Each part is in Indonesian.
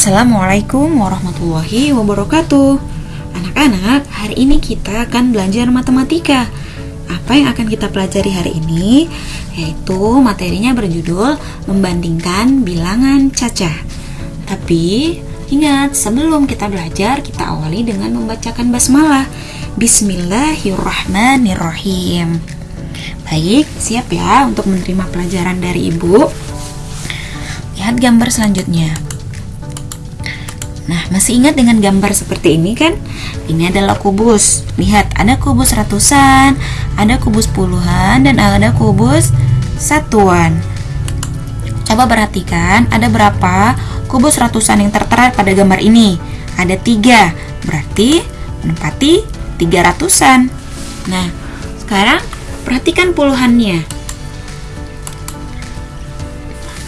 Assalamualaikum warahmatullahi wabarakatuh. Anak-anak, hari ini kita akan belajar matematika. Apa yang akan kita pelajari hari ini? Yaitu materinya berjudul Membandingkan bilangan cacah Tapi, ingat sebelum kita belajar Kita awali dengan membacakan basmalah. Bismillahirrahmanirrahim. Baik, siap ya untuk menerima pelajaran dari ibu? Lihat gambar selanjutnya Nah, masih ingat dengan gambar seperti ini kan? Ini adalah kubus. Lihat, ada kubus ratusan, ada kubus puluhan, dan ada kubus satuan. Coba perhatikan, ada berapa kubus ratusan yang tertera pada gambar ini? Ada tiga, berarti menempati tiga ratusan. Nah, sekarang perhatikan puluhannya.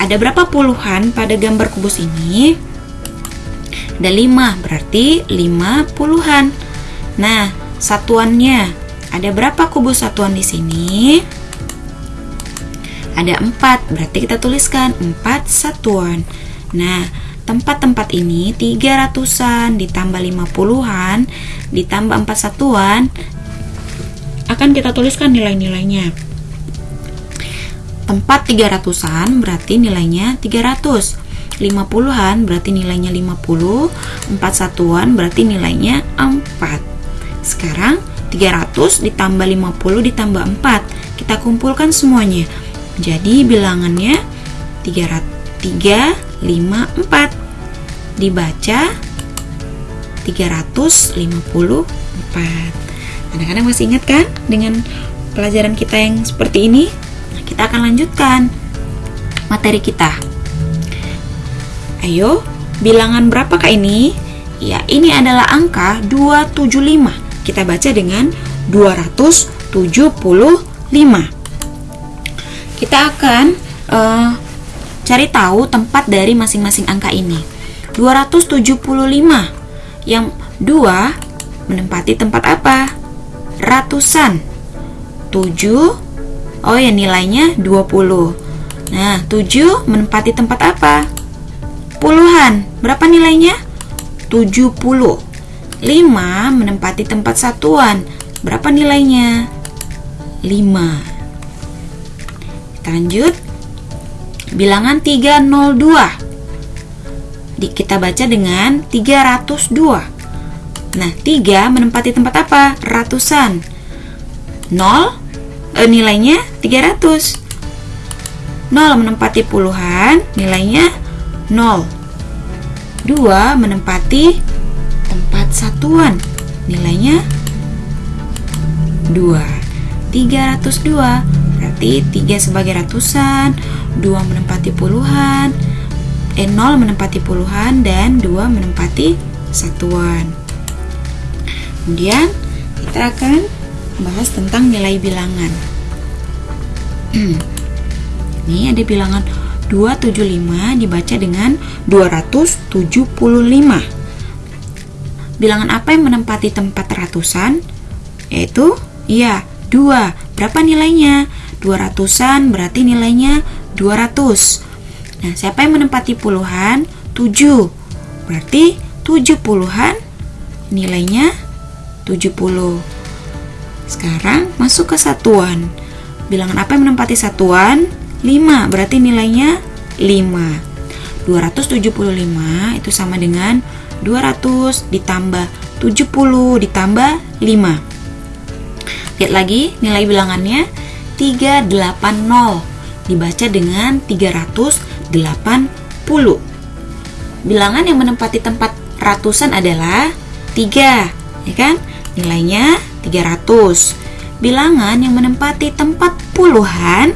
Ada berapa puluhan pada gambar kubus ini? Ada 5, berarti 5 puluhan. Nah, satuannya ada berapa kubus satuan di sini? Ada 4, berarti kita tuliskan 4 satuan. Nah, tempat-tempat ini 300-an ditambah 5 puluhan ditambah 4 satuan akan kita tuliskan nilai-nilainya. Tempat 300-an berarti nilainya 300. 50-an berarti nilainya 50, 4 satuan berarti nilainya 4. Sekarang 300 ditambah 50 ditambah 4. Kita kumpulkan semuanya. Jadi bilangannya 3, 3 5, 4. Dibaca 354. Anak-anak masih ingat kan dengan pelajaran kita yang seperti ini? Nah, kita akan lanjutkan materi kita. Ayo, bilangan berapakah ini? Ya, ini adalah angka 275. Kita baca dengan 275. Kita akan uh, cari tahu tempat dari masing-masing angka ini. 275 yang 2 menempati tempat apa? Ratusan. 7 Oh ya nilainya 20. Nah, 7 menempati tempat apa? Puluhan. Berapa nilainya? 70. 5 menempati tempat satuan. Berapa nilainya? 5. Kita lanjut. Bilangan 302. Di, kita baca dengan 302. Nah, 3 menempati tempat apa? Ratusan. 0 eh, nilainya 300. 0 menempati puluhan, nilainya 0 2 menempati tempat satuan. Nilainya 2 302 berarti 3 sebagai ratusan. 2 menempati puluhan eh 0 menempati puluhan dan 2 menempati satuan. Kemudian kita akan bahas tentang nilai bilangan. Ini ada bilangan 275 dibaca dengan 275. Bilangan apa yang menempati tempat ratusan? Yaitu, iya, 2. Berapa nilainya? 200-an berarti nilainya 200. Nah, siapa yang menempati puluhan? 7. Berarti 7 puluhan nilainya 70. Sekarang masuk ke satuan. Bilangan apa yang menempati satuan? 5 berarti nilainya 5 275 itu sama dengan 200 ditambah 70 ditambah 5 Lihat lagi nilai bilangannya 380 dibaca dengan 380 Bilangan yang menempati tempat ratusan adalah 3 ya kan? Nilainya 300 Bilangan yang menempati tempat puluhan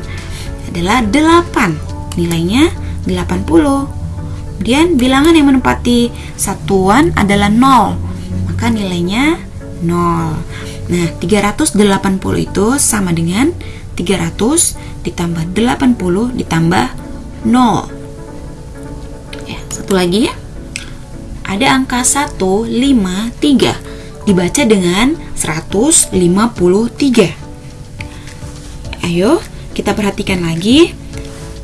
adalah 8 nilainya 80 kemudian bilangan yang menempati satuan adalah 0 maka nilainya 0 nah 380 itu sama dengan 300 ditambah 80 ditambah 0 ya, satu lagi ya. Ada angka 153 dibaca dengan 153 ayo kita perhatikan lagi,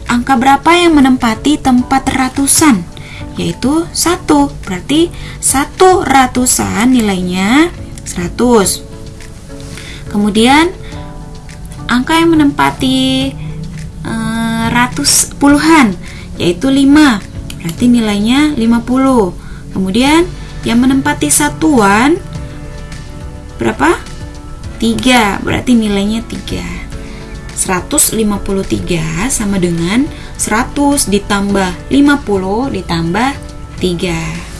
angka berapa yang menempati tempat ratusan? yaitu 1 berarti satu ratusan nilainya 100 kemudian angka yang menempati eh, ratus puluhan yaitu 5 berarti nilainya 50 kemudian yang menempati satuan berapa? 3 berarti nilainya 3 153 sama dengan 100 ditambah 50 ditambah 3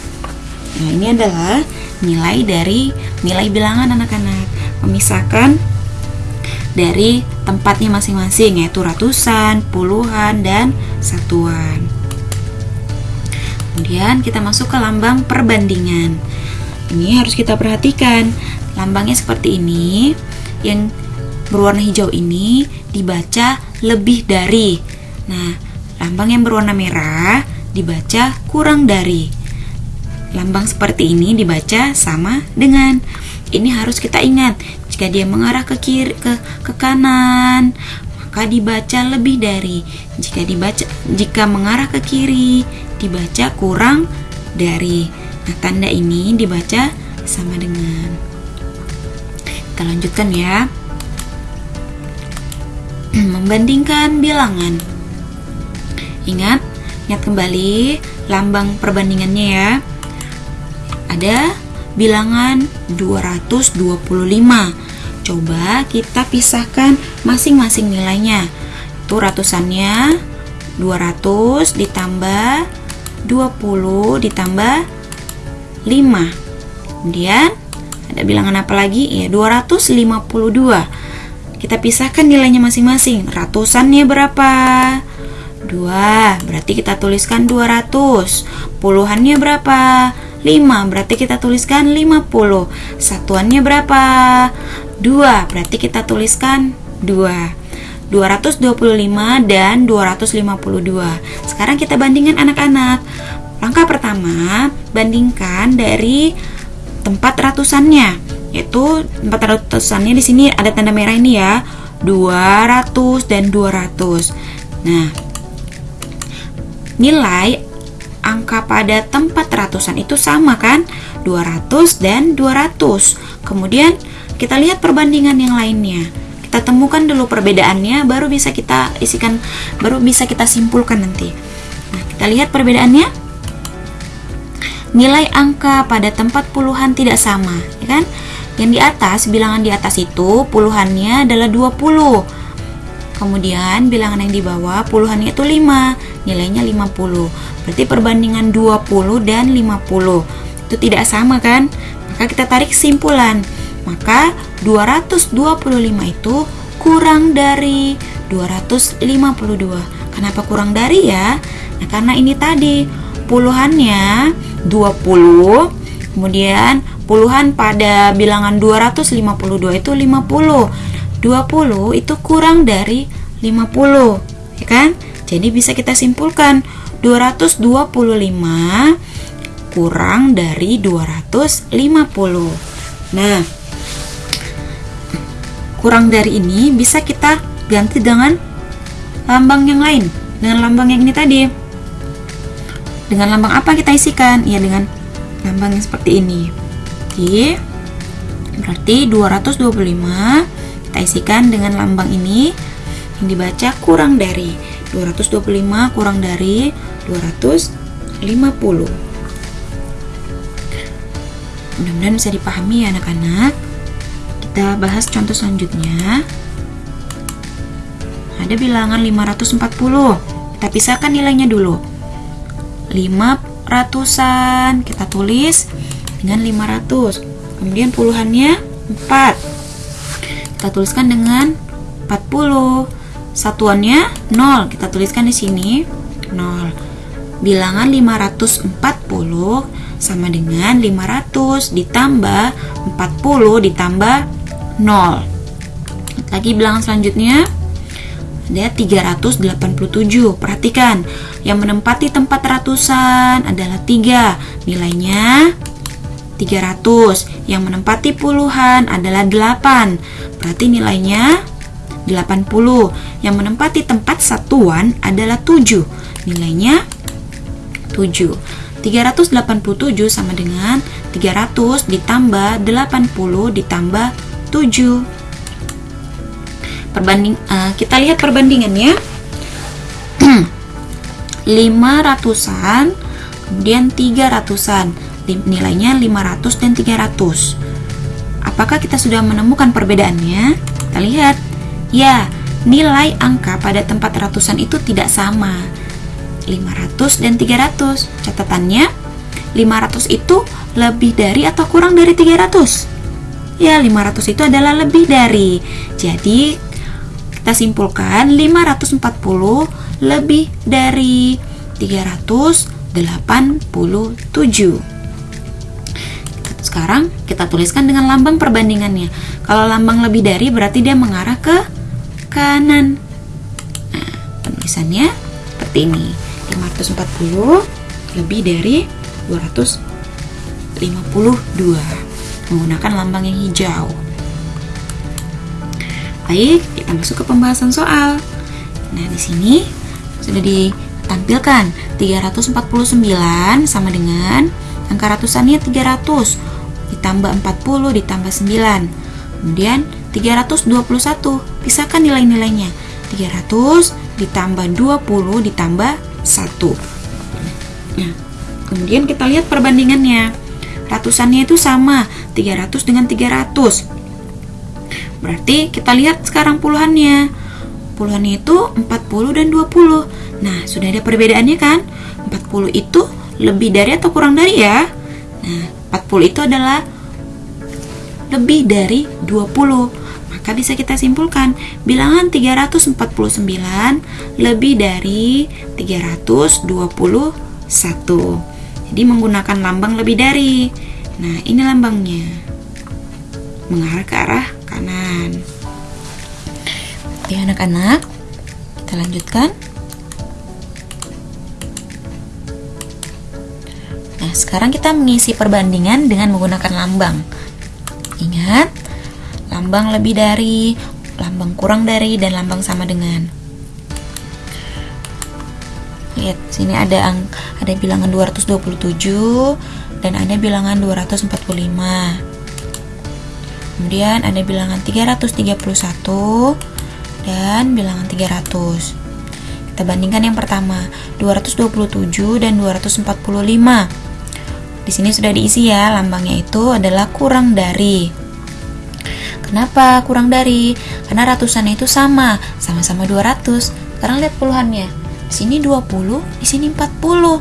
Nah ini adalah nilai dari nilai bilangan anak-anak. Memisahkan dari tempatnya masing-masing yaitu ratusan, puluhan, dan satuan. Kemudian kita masuk ke lambang perbandingan. Ini harus kita perhatikan. Lambangnya seperti ini. Yang berwarna hijau ini dibaca lebih dari. Nah, lambang yang berwarna merah dibaca kurang dari. Lambang seperti ini dibaca sama dengan. Ini harus kita ingat. Jika dia mengarah ke kiri ke ke kanan, maka dibaca lebih dari. Jika dibaca jika mengarah ke kiri, dibaca kurang dari. Nah, tanda ini dibaca sama dengan. Kita lanjutkan ya. membandingkan bilangan. Ingat, ingat kembali lambang perbandingannya ya. Ada bilangan 225. Coba kita pisahkan masing-masing nilainya. Itu ratusannya 200 ditambah 20 ditambah 5. Kemudian ada bilangan apa lagi? Ya, 252. Kita pisahkan nilainya masing-masing. Ratusannya berapa? 2. Berarti kita tuliskan 200. Puluhannya berapa? 5. Berarti kita tuliskan 50. Satuannya berapa? 2. Berarti kita tuliskan 2. 225 dan 252. Sekarang kita bandingkan anak-anak. Langkah pertama, bandingkan dari tempat ratusannya yaitu 400-annya di sini ada tanda merah ini ya. 200 dan 200 nah nilai angka pada tempat ratusan itu sama kan? 200 dan 200 kemudian kita lihat perbandingan yang lainnya. Kita temukan dulu perbedaannya baru bisa kita isikan baru bisa kita simpulkan nanti. Nah kita lihat perbedaannya. Nilai angka pada tempat puluhan tidak sama ya kan yang di atas, bilangan di atas itu puluhannya adalah 20. Kemudian bilangan yang di bawah puluhannya itu 5, nilainya 50. Berarti perbandingan 20 dan 50 itu tidak sama kan? Maka kita tarik kesimpulan. Maka 225 itu kurang dari 252. Kenapa kurang dari ya? Nah, karena ini tadi puluhannya 20 Kemudian puluhan pada bilangan 252 itu 50. 20 itu kurang dari 50, ya kan? Jadi bisa kita simpulkan 225 kurang dari 250. Nah, kurang dari ini bisa kita ganti dengan lambang yang lain, dengan lambang yang ini tadi. Dengan lambang apa kita isikan? Ya dengan lambang yang seperti ini oke berarti 225 kita isikan dengan lambang ini. Yang dibaca kurang dari. 225 kurang dari 250 mudah-mudahan bisa dipahami ya anak-anak. Kita bahas contoh selanjutnya. Ada bilangan 540 kita pisahkan nilainya dulu. 5 ratusan. Kita tulis dengan 500 kemudian puluhannya 4 kita tuliskan dengan 40 satuannya 0 kita tuliskan di sini 0 bilangan 540 sama dengan 500 ditambah 40 ditambah 0 lagi bilangan selanjutnya. Ada 387. Perhatikan, yang menempati tempat ratusan adalah 3. Nilainya 300. Yang menempati puluhan adalah 8. Berarti nilainya 80. Yang menempati tempat satuan adalah 7. Nilainya 7. 387 sama dengan 300 ditambah 80 ditambah 7. Perbanding uh, kita lihat perbandingannya. 500-an kemudian 300-an. Nilainya 500 dan 300. Apakah kita sudah menemukan perbedaannya? Kita lihat. Ya, nilai angka pada tempat ratusan itu tidak sama 500 dan 300 catatannya 500 itu lebih dari atau kurang dari 300 ya 500 itu adalah lebih dari jadi kita simpulkan 540 lebih dari 387 sekarang kita tuliskan dengan lambang perbandingannya. Kalau lambang lebih dari berarti dia mengarah ke kanan. Nah penulisannya seperti ini. 540 lebih dari 252 menggunakan lambang yang hijau. Baik, kita masuk ke pembahasan soal. Nah, di sini sudah ditampilkan 349 sama dengan angka ratusannya 300 ditambah 40 ditambah 9. Kemudian 321, pisahkan nilai-nilainya. 300 ditambah 20 ditambah 1 nah, kemudian kita lihat perbandingannya. Ratusannya itu sama 300 dengan 300 berarti kita lihat sekarang puluhannya. Puluhannya itu 40 dan 20 nah sudah ada perbedaannya kan? 40 itu lebih dari atau kurang dari ya? Nah 40 itu adalah lebih dari 20 maka bisa kita simpulkan bilangan 349 lebih dari 321. Jadi menggunakan lambang lebih dari. Nah, ini lambangnya. Mengarah ke arah kanan. Oke, anak-anak, kita lanjutkan. Sekarang kita mengisi perbandingan dengan menggunakan lambang. Ingat, lambang lebih dari, lambang kurang dari, dan lambang sama dengan. Lihat, sini ada ada bilangan 227 dan ada bilangan 245. Kemudian ada bilangan 331 dan bilangan 300. Kita bandingkan yang pertama, 227 dan 245. Di sini sudah diisi ya, lambangnya itu adalah kurang dari. Kenapa kurang dari? Karena ratusannya itu sama, sama-sama 200. Sekarang lihat puluhannya. Di sini 20, di sini 40.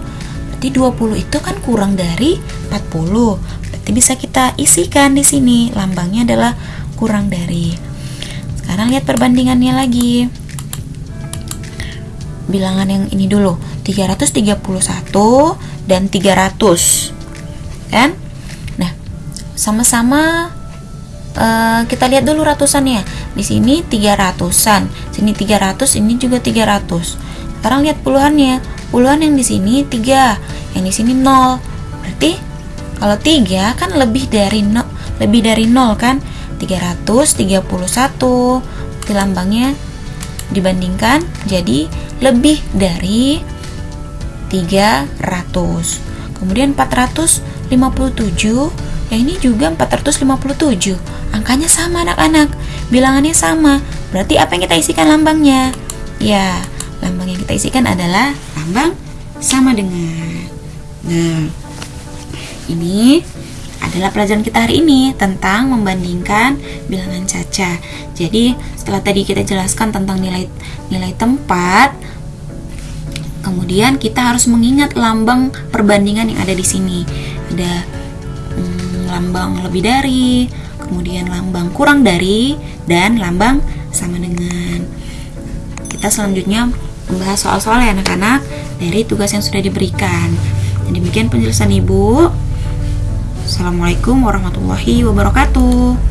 Berarti 20 itu kan kurang dari 40. Berarti bisa kita isikan di sini. Lambangnya adalah kurang dari. Sekarang lihat perbandingannya lagi. Bilangan yang ini dulu. 331 dan 300. Kan? Nah, sama-sama uh, kita lihat dulu ratusannya. Di sini 300-an, sini 300, ini juga 300. Sekarang lihat puluhannya. Puluhan yang di sini 3, yang di sini 0. Berarti kalau 3 kan lebih dari 0, lebih dari 0 kan? 331. Berarti lambangnya dibandingkan jadi lebih dari 300. Kemudian 457 yang ini juga 457 Angkanya sama anak-anak, bilangannya sama. Berarti apa yang kita isikan lambangnya? Ya, lambang yang kita isikan adalah lambang sama dengan. Nah, ini adalah pelajaran kita hari ini tentang membandingkan bilangan caca. Jadi, setelah tadi kita jelaskan tentang nilai nilai tempat, kemudian kita harus mengingat lambang perbandingan yang ada di sini. Ada hmm, lambang lebih dari, kemudian lambang kurang dari, dan lambang sama dengan. Kita selanjutnya membahas soal-soal ya anak-anak dari tugas yang sudah diberikan. Dan demikian penjelasan Ibu. Assalamualaikum warahmatullahi wabarakatuh.